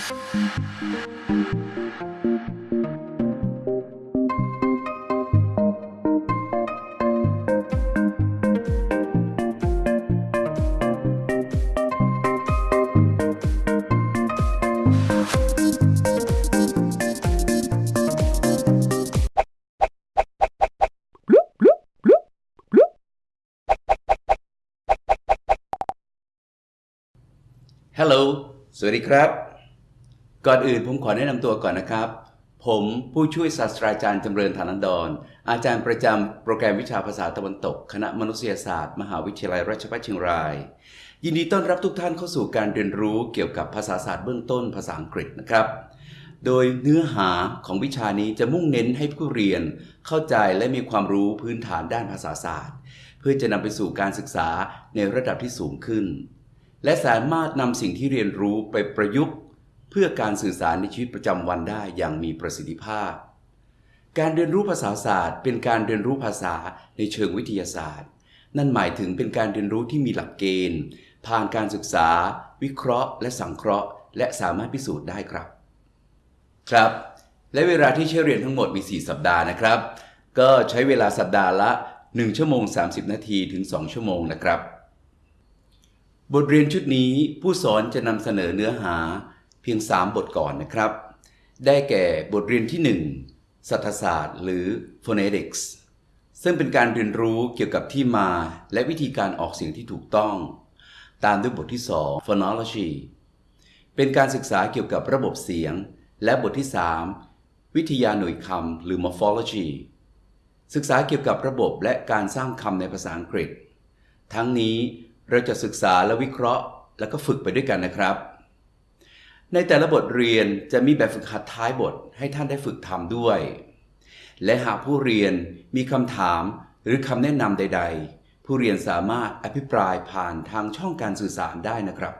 ฮัลโก่อนอื่นผมขอแนะนำตัวก่อนนะครับ ผมผู้ช่วยศาสตราจารย์จำเริญฐานันดร อาจารย์ประจำโปรแกรมวิชาภาษาตะวันตก คณะมนุษยศาสตร์ มหาวิทยาลัยราชภัฏเชียงราย ยินดีต้อนรับทุกท่านเข้าสู่การเรียนรู้เกี่ยวกับภาษาศาสตร์เบื้องต้นภาษาอังกฤษนะครับ โดยเนื้อหาของวิชานี้จะมุ่งเน้นให้ผู้เรียนเข้าใจและมีความรู้พื้นฐานด้านภาษาศาสตร์ เพื่อจะนำไปสู่การศึกษาในระดับที่สูงขึ้น และสามารถนำสิ่งที่เรียนรู้ไปประยุกต์ เพื่อการสื่อสารในชีวิตประจำวันได้อย่างมีประสิทธิภาพ การเรียนรู้ภาษาศาสตร์ เป็นการเรียนรู้ภาษาในเชิงวิทยาศาสตร์ นั่นหมายถึงเป็นการเรียนรู้ที่มีหลักเกณฑ์ ผ่านการศึกษา วิเคราะห์ และสังเคราะห์ และสามารถพิสูจน์ได้ครับ ครับ และเวลาที่ใช้เรียนทั้งหมดมี 4 สัปดาห์นะครับ ก็ใช้เวลาสัปดาห์ละ 1 ชั่วโมง 30 นาทีถึง 2 ชั่วโมงนะครับ บทเรียนชุดนี้ผู้สอนจะนำเสนอเนื้อหา เพียง 3 บทก่อนนะครับ ได้แก่บทเรียนที่ 1 สัทศาสตร์ หรือ phonetics ซึ่งเป็นการเรียนรู้เกี่ยวกับที่มาและวิธีการออกเสียงที่ถูกต้อง ตามด้วยบทที่ 2 phonology เป็นการศึกษาเกี่ยวกับระบบเสียง และบทที่ 3 วิทยาหน่วยคำหรือ morphology ศึกษาเกี่ยวกับระบบและการสร้างคำในภาษาอังกฤษ ทั้งนี้เราจะศึกษาและวิเคราะห์ แล้วก็ฝึกไปด้วยกันนะครับ ในแต่ละบทเรียนจะมีแบบฝึกหัดท้ายบทให้ท่านได้ฝึกทำด้วย และหากผู้เรียนมีคำถามหรือคำแนะนำใด ๆ ผู้เรียนสามารถอภิปรายผ่านทางช่องการสื่อสารได้นะครับ